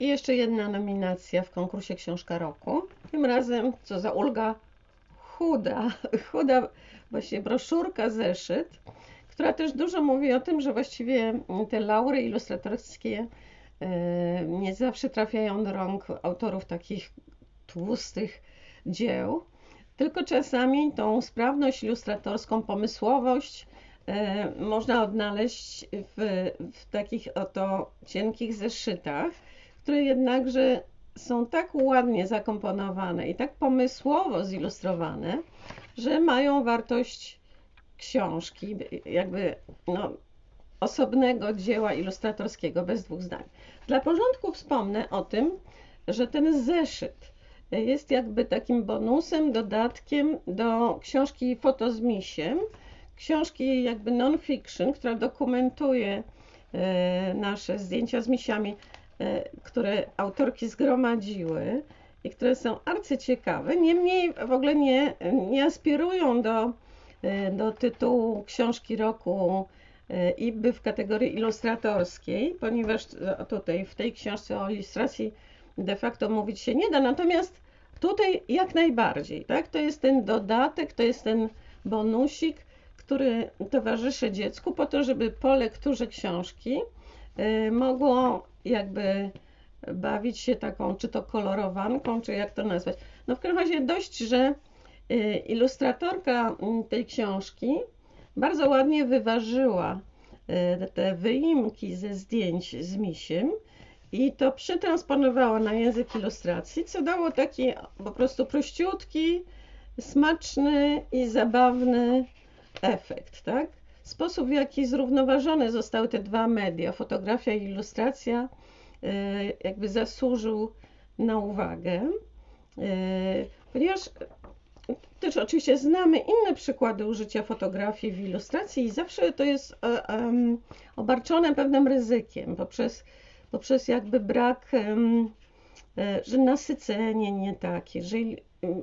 I jeszcze jedna nominacja w konkursie Książka Roku. Tym razem, co za ulga, chuda, chuda właśnie broszurka, zeszyt, która też dużo mówi o tym, że właściwie te laury ilustratorskie e, nie zawsze trafiają do rąk autorów takich tłustych dzieł, tylko czasami tą sprawność ilustratorską, pomysłowość e, można odnaleźć w, w takich oto cienkich zeszytach, które jednakże są tak ładnie zakomponowane i tak pomysłowo zilustrowane, że mają wartość książki, jakby no, osobnego dzieła ilustratorskiego, bez dwóch zdań. Dla porządku wspomnę o tym, że ten zeszyt jest jakby takim bonusem, dodatkiem do książki Foto z misiem, książki jakby non-fiction, która dokumentuje e, nasze zdjęcia z misiami, które autorki zgromadziły i które są arcyciekawe. Niemniej w ogóle nie, nie aspirują do, e, do tytułu książki roku IBY w kategorii ilustratorskiej, ponieważ tutaj w tej książce o ilustracji de facto mówić się nie da. Natomiast tutaj jak najbardziej, tak? To jest ten dodatek, to jest ten bonusik, który towarzyszy dziecku po to, żeby po lekturze książki mogło jakby bawić się taką, czy to kolorowanką, czy jak to nazwać. No w każdym razie dość, że y, ilustratorka mm, tej książki bardzo ładnie wyważyła y, te wyimki ze zdjęć z misiem i to przetransponowała na język ilustracji, co dało taki po prostu prościutki, smaczny i zabawny efekt, tak? Sposób, w jaki zrównoważone zostały te dwa media, fotografia i ilustracja, e, jakby zasłużył na uwagę, e, ponieważ też oczywiście znamy inne przykłady użycia fotografii w ilustracji i zawsze to jest e, obarczone pewnym ryzykiem poprzez poprzez jakby brak, e, że nasycenie nie takie, że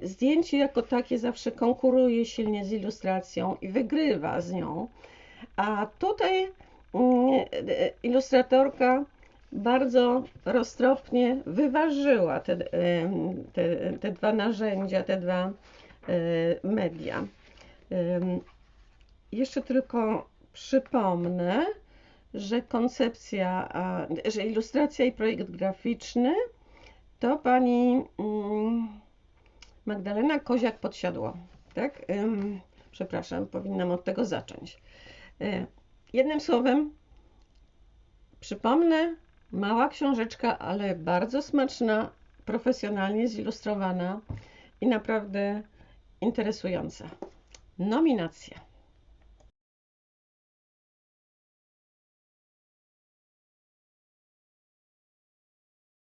zdjęcie jako takie zawsze konkuruje silnie z ilustracją i wygrywa z nią. A tutaj mm, ilustratorka bardzo roztropnie wyważyła te, te, te dwa narzędzia, te dwa e, media. Jeszcze tylko przypomnę, że koncepcja, że ilustracja i projekt graficzny to pani mm, Magdalena Koziak-Podsiadło, tak? Przepraszam, powinnam od tego zacząć. E, jednym słowem, przypomnę, mała książeczka, ale bardzo smaczna, profesjonalnie zilustrowana i naprawdę interesująca. Nominacja.